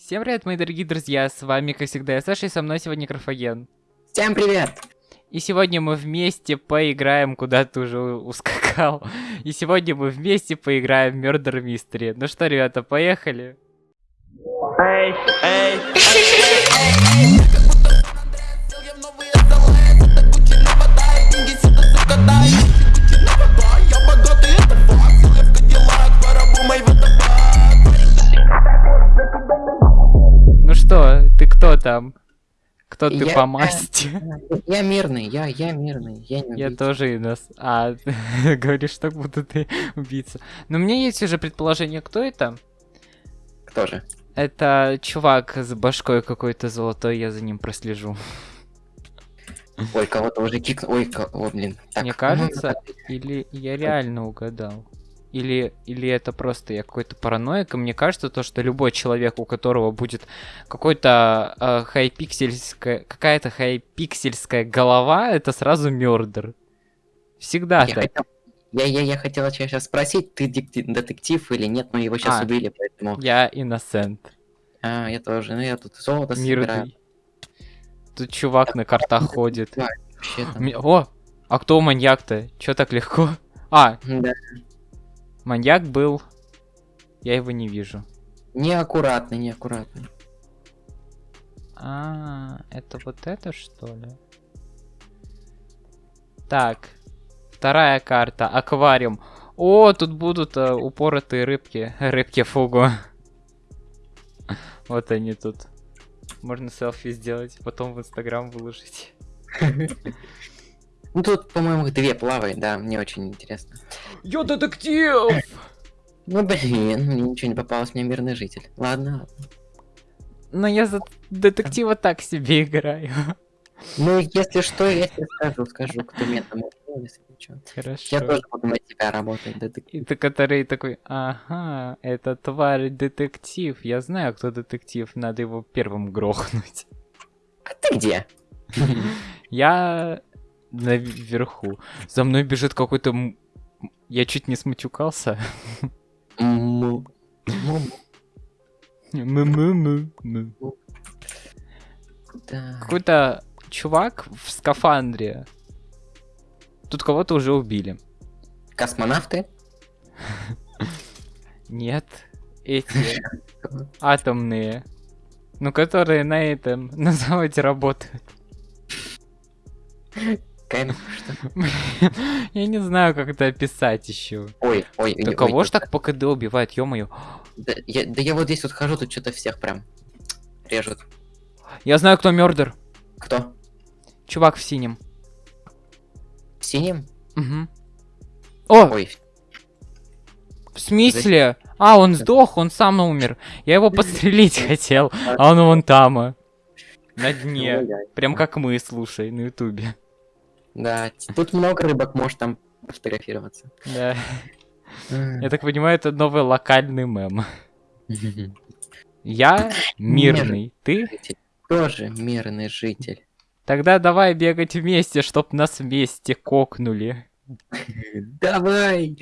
Всем привет, мои дорогие друзья, с вами, как всегда, я Саша, и со мной сегодня Графоген. Всем привет! И сегодня мы вместе поиграем, куда ты уже ускакал. И сегодня мы вместе поиграем в Murder Mystery. Ну что, ребята, поехали? Эй, эй, Ну там? Кто ты Я- по масти? Я мирный, я, я мирный, я не Я убийца. тоже Инос. А, говоришь, так будто ты убийца. Но у меня есть уже предположение, кто это? Кто же? Это чувак с башкой какой-то золотой, я за ним прослежу. Ой, кого-то уже кикнул. Ой, ко- о, блин. Так, Мне ну, кажется, или я реально угадал. Или, или это просто я какой-то параноик, и мне кажется, то, что любой человек, у которого будет какой-то э, хайпиксельская, какая-то хайпиксельская голова, это сразу мердер. Всегда я, так. хотел, я, я, я хотела тебя сейчас спросить, ты детектив или нет, но его сейчас А. убили, поэтому... Я иносент. А, я тоже, ну я тут золото собираю. Мирный. Тут чувак на картах ходит. Вообще О! А кто маньяк-то? Чё так легко? А, Да. Маньяк был. Я его не вижу. Неаккуратный, неаккуратный. А, это вот это что ли? Так, вторая карта, аквариум. О, тут будут э, упоротые рыбки, рыбки фугу. Вот они тут. Можно селфи сделать, потом в инстаграм выложить. Ну тут, по-моему, две плавает, да, мне очень интересно. Я детектив! Ну блин, мне ничего не попалось, мне мирный житель. Ладно, ладно. Но я за детектива так себе играю. Ну, если что, я тебе скажу, скажу, кто меня там убил, если что. Хорошо. Я тоже буду на тебя работать, детектив. И ты, который такой, ага, это тварь детектив. Я знаю, кто детектив, надо его первым грохнуть. А ты где? Я наверху. За мной бежит какой-то... Я чуть не. Му-му-му-му. Да. Какой-то чувак в скафандре. Тут кого-то уже убили. Космонавты? Нет, эти атомные. Ну, которые на этом, на заводе работают. Кайф, что? Я не знаю, как это описать еще. Ой, ой, Да ой, кого ж так по КД убивает, ё-моё? Да я, да я вот здесь вот хожу, тут что-то всех прям режут. Я знаю, кто мердер. Кто? Чувак в синем. В синем? Мгм. О, Ой, в смысле? А, он сдох, он сам умер. Я его подстрелить хотел, а он вон там. а, На дне. ой-ой. Прям как мы, слушай, на ютубе. Да, тут много рыбок, может там фотографироваться. Да. Я так понимаю, это новый локальный мем. Я мирный, ты? Тоже мирный житель. Тогда давай бегать вместе, чтоб нас вместе кокнули. Давай!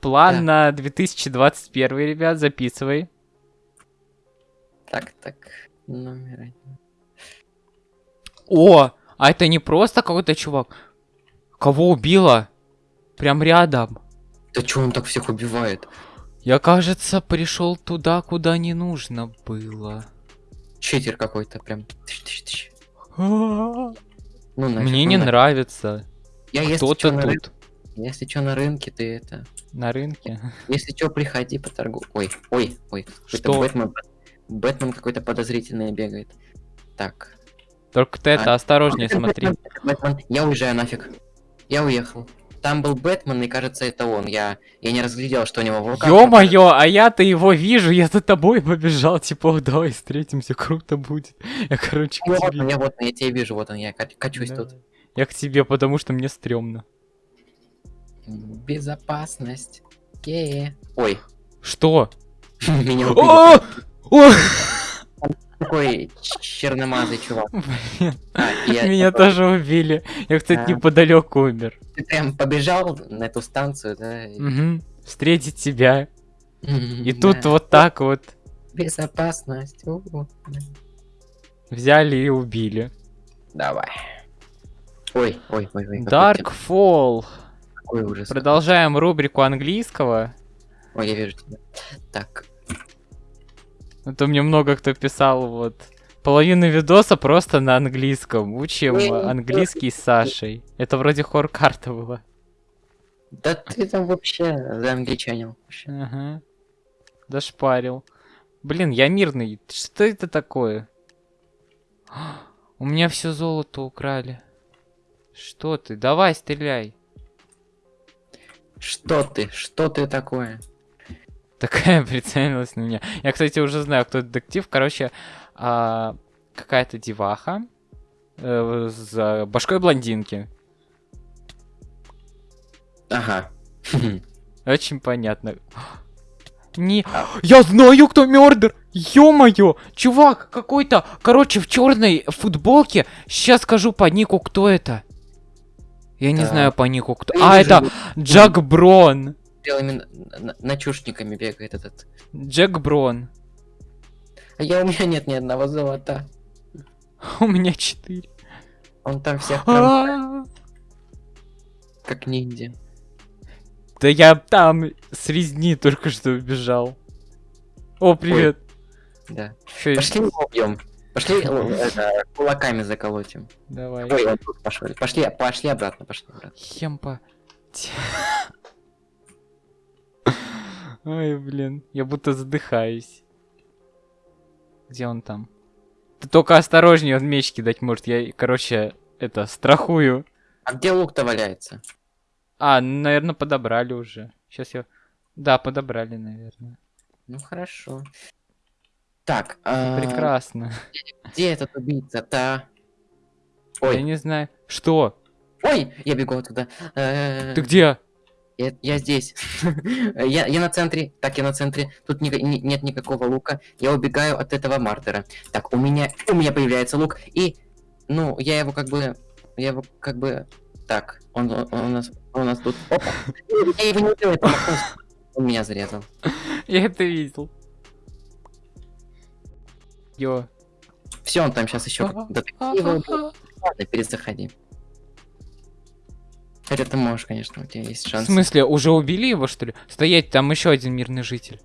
План на 2021, ребят, записывай. Так, так, номер один. О, а это не просто какой-то чувак. Кого убило? Прям рядом. Да чё он так всех убивает? Я, кажется, пришел туда, куда не нужно было. Читер какой-то прям. Ну, нафиг, Мне ну не нафиг. нравится. Я если Кто-то тут если чё на рынке, ты это... на рынке. Если чё, приходи по торгу. Ой, ой, ой. Что? Бэтмен, Бэтмен какой-то подозрительный бегает. Так. Только ты это А, осторожнее Это смотри. Бэтмен, это Бэтмен. Я уезжаю нафиг. Я уехал. Там был Бэтмен, и кажется, это он. Я, я не разглядел, что у него в руках. Ё-моё, а я-то его вижу, я за тобой побежал, типа, «О, давай встретимся, круто будет. Я, короче, к Вот он, тебе. я вот, он, я тебя вижу, вот он, я ка- качусь Да. тут. Я к тебе, потому что мне стрёмно. Безопасность. Ке. Ой, Что? меня убили. Такой черномазый чувак. Блин, А, я Меня такой, тоже убили. Я, кстати, А. неподалеку умер. Ты прям побежал на эту станцию, да? Мгм. Встретить тебя. И тут вот так вот. Безопасность. Взяли и убили. Давай. Ой, ой, ой, ой. какой Darkfall. тем- Какой ужас. Продолжаем рубрику английского. Ой, я вижу тебя. Так. А то мне много кто писал вот. Половина видоса просто на английском. Учим Ой, английский с Сашей. Это вроде хор-карта была. Да ты там вообще за вообще. Ага. Дошпарил. Блин, я мирный. Что это такое? У меня все золото украли. Что ты? Давай, стреляй. Что ты? Что ты такое? Такая прицелилась на меня. Я, кстати, уже знаю, кто детектив. Короче, а, какая-то деваха э, с башкой блондинки. Ага. Очень понятно. Не, я знаю, кто мёрдер. Ё-моё, чувак какой-то, короче, в черной футболке. Сейчас скажу по нику, кто это. Я не Так. знаю по нику, кто. Я А, это Джак Брон. Белыми на- на- начушниками бегает этот. Джек Брон. А я у меня нет ни одного золота. У меня четыре. Он там всех А, как ниндзя. Да я там с резни только что убежал. О, привет. Да. Пошли его убьем. Пошли э, это, кулаками заколотим. Давай. Пошли, пошли обратно, пошли обратно. Хемпа. Ой, блин, я будто задыхаюсь. Где он там? Ты только осторожнее, он меч кидать может. Я, короче, это, страхую. А где лук-то валяется? А, наверное, подобрали уже. Сейчас я... Да, подобрали, наверное. Ну хорошо. Так, а, Прекрасно. где этот убийца-то? Я Ой, не знаю. Что? ой, я бегу оттуда. Э, Ты где? Я, я здесь. я, я на центре. Так, я на центре. Тут ни- ни- нет никакого лука. Я убегаю от этого мартера. Так, у меня, у меня появляется лук. И, ну, я его как бы, я его как бы, так, он, он, он у нас, он у нас тут. Опа. Я его не промахнулся. Он меня зарезал. Я это видел. Йо. Все, он там сейчас еще. Ты его убил. Ладно, перезаходи. Хотя ты можешь, конечно, у тебя есть В шанс. смысле, уже убили его, что ли? Стоять, там еще один мирный житель.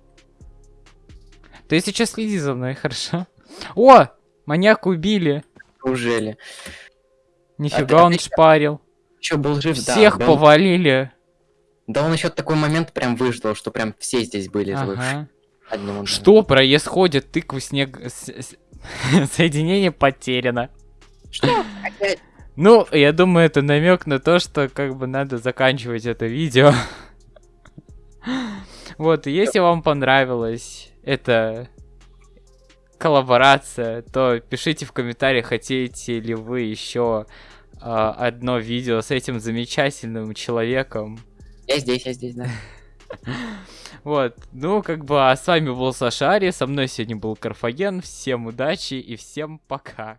Ты сейчас следи за мной, хорошо? О! Маньяка убили. Неужели? Нифига ты- он ты- шпарил. Еще был жив. Всех да повалили. Да он еще такой момент прям выждал, что прям все здесь были. Ага. одним. Что происходит? Тыкву снег... Соединение потеряно. Что? Опять? Ну, я думаю, это намек на то, что как бы надо заканчивать это видео. Вот, и если вам понравилась эта коллаборация, то пишите в комментариях, хотите ли вы еще одно видео с этим замечательным человеком. Я здесь, я здесь, да. Вот, ну, как бы, а с вами был Сашари, со мной сегодня был Карфаген, всем удачи и всем пока.